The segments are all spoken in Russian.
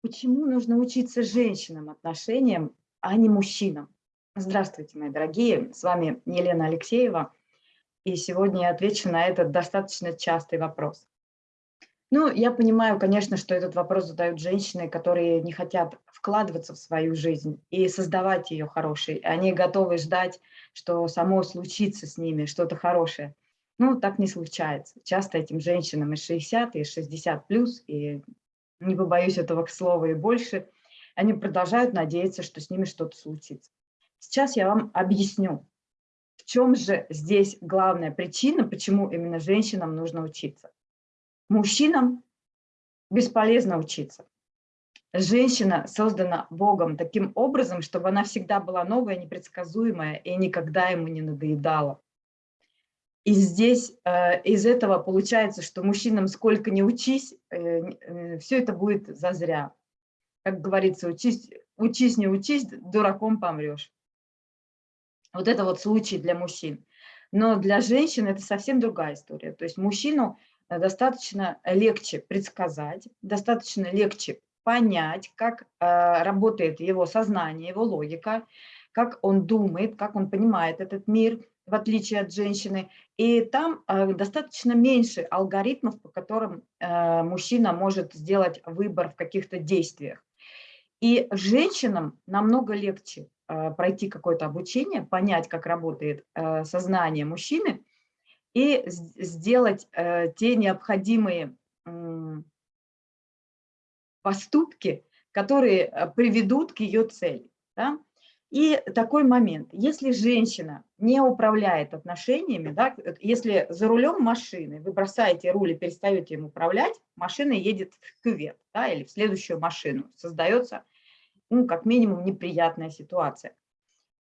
Почему нужно учиться женщинам отношениям, а не мужчинам? Здравствуйте, мои дорогие, с вами Елена Алексеева, и сегодня я отвечу на этот достаточно частый вопрос. Ну, я понимаю, конечно, что этот вопрос задают женщины, которые не хотят вкладываться в свою жизнь и создавать ее хорошей. Они готовы ждать, что само случится с ними, что-то хорошее. Ну, так не случается. Часто этим женщинам и 60, и 60 плюс, и не побоюсь этого слова и больше, они продолжают надеяться, что с ними что-то случится. Сейчас я вам объясню, в чем же здесь главная причина, почему именно женщинам нужно учиться. Мужчинам бесполезно учиться. Женщина создана Богом таким образом, чтобы она всегда была новая, непредсказуемая и никогда ему не надоедала. И здесь э, из этого получается, что мужчинам сколько не учись, э, э, все это будет зазря. Как говорится, учись, учись, не учись, дураком помрешь. Вот это вот случай для мужчин. Но для женщин это совсем другая история. То есть мужчину достаточно легче предсказать, достаточно легче понять, как работает его сознание, его логика, как он думает, как он понимает этот мир, в отличие от женщины. И там э, достаточно меньше алгоритмов, по которым э, мужчина может сделать выбор в каких-то действиях. И женщинам намного легче э, пройти какое-то обучение, понять, как работает сознание мужчины, и сделать те необходимые поступки, которые приведут к ее цели. Да? И такой момент, если женщина не управляет отношениями, да, если за рулем машины вы бросаете руль и перестаете им управлять, машина едет в кювет да, или в следующую машину, создается ну, как минимум неприятная ситуация.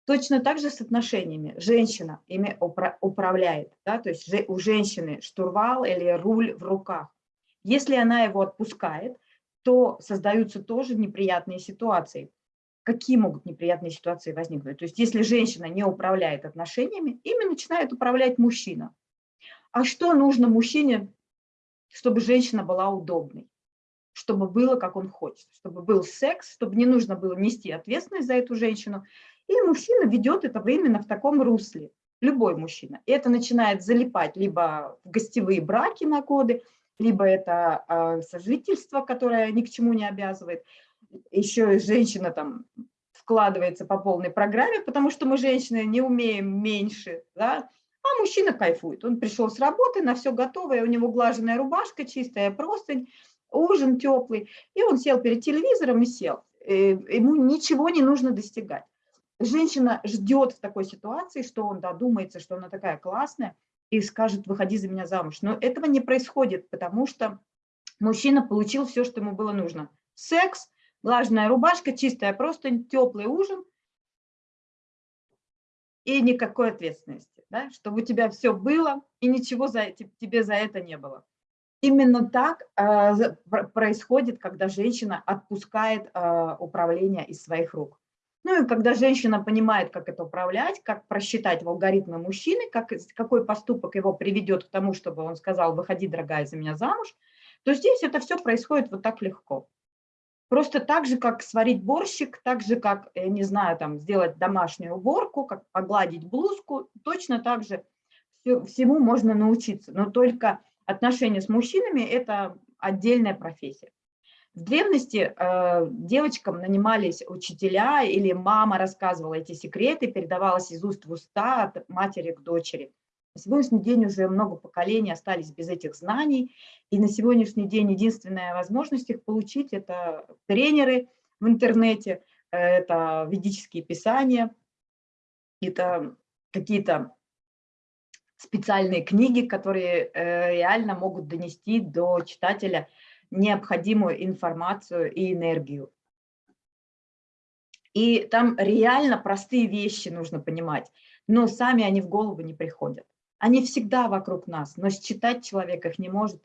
Точно так же с отношениями. Женщина ими управляет, да, то есть у женщины штурвал или руль в руках. Если она его отпускает, то создаются тоже неприятные ситуации какие могут неприятные ситуации возникнуть. То есть если женщина не управляет отношениями, ими начинает управлять мужчина. А что нужно мужчине, чтобы женщина была удобной? Чтобы было, как он хочет, чтобы был секс, чтобы не нужно было нести ответственность за эту женщину. И мужчина ведет это именно в таком русле, любой мужчина. И это начинает залипать либо в гостевые браки на годы, либо это э, сожительство, которое ни к чему не обязывает, еще и женщина там вкладывается по полной программе, потому что мы, женщины, не умеем меньше, да, а мужчина кайфует. Он пришел с работы, на все готовое, у него глаженная рубашка, чистая простынь, ужин теплый, и он сел перед телевизором и сел. Э, ему ничего не нужно достигать. Женщина ждет в такой ситуации, что он додумается, что она такая классная, и скажет, выходи за меня замуж. Но этого не происходит, потому что мужчина получил все, что ему было нужно. Секс, Влажная рубашка, чистая простынь, теплый ужин и никакой ответственности, да? чтобы у тебя все было и ничего за, тебе за это не было. Именно так э, происходит, когда женщина отпускает э, управление из своих рук. Ну и когда женщина понимает, как это управлять, как просчитать в алгоритмы мужчины, как, какой поступок его приведет к тому, чтобы он сказал, выходи, дорогая, за меня замуж, то здесь это все происходит вот так легко. Просто так же, как сварить борщик, так же, как, я не знаю, там, сделать домашнюю уборку, как погладить блузку, точно так же всему можно научиться. Но только отношения с мужчинами – это отдельная профессия. В древности э, девочкам нанимались учителя или мама рассказывала эти секреты, передавалась из уст в уста от матери к дочери. На сегодняшний день уже много поколений остались без этих знаний, и на сегодняшний день единственная возможность их получить – это тренеры в интернете, это ведические писания, это какие-то специальные книги, которые э, реально могут донести до читателя необходимую информацию и энергию. И там реально простые вещи нужно понимать, но сами они в голову не приходят. Они всегда вокруг нас, но считать человек их не может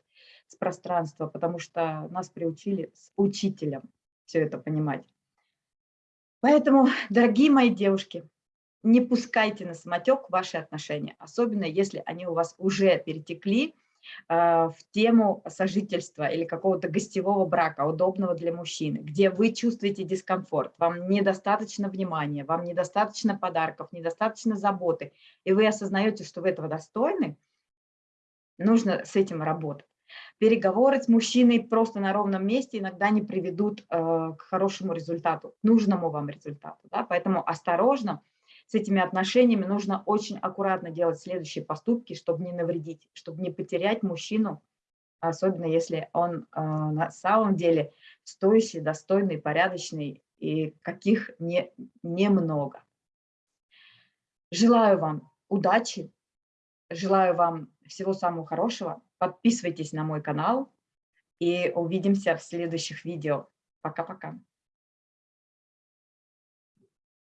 с пространства, потому что нас приучили с учителем все это понимать. Поэтому, дорогие мои девушки, не пускайте на самотек ваши отношения, особенно если они у вас уже перетекли в тему сожительства или какого-то гостевого брака, удобного для мужчины, где вы чувствуете дискомфорт, вам недостаточно внимания, вам недостаточно подарков, недостаточно заботы, и вы осознаете, что вы этого достойны, нужно с этим работать. Переговоры с мужчиной просто на ровном месте иногда не приведут э, к хорошему результату, к нужному вам результату. Да? Поэтому осторожно, с этими отношениями нужно очень аккуратно делать следующие поступки, чтобы не навредить, чтобы не потерять мужчину, особенно если он э, на самом деле стоящий, достойный, порядочный и каких не, немного. Желаю вам удачи, желаю вам всего самого хорошего. Подписывайтесь на мой канал и увидимся в следующих видео. Пока-пока.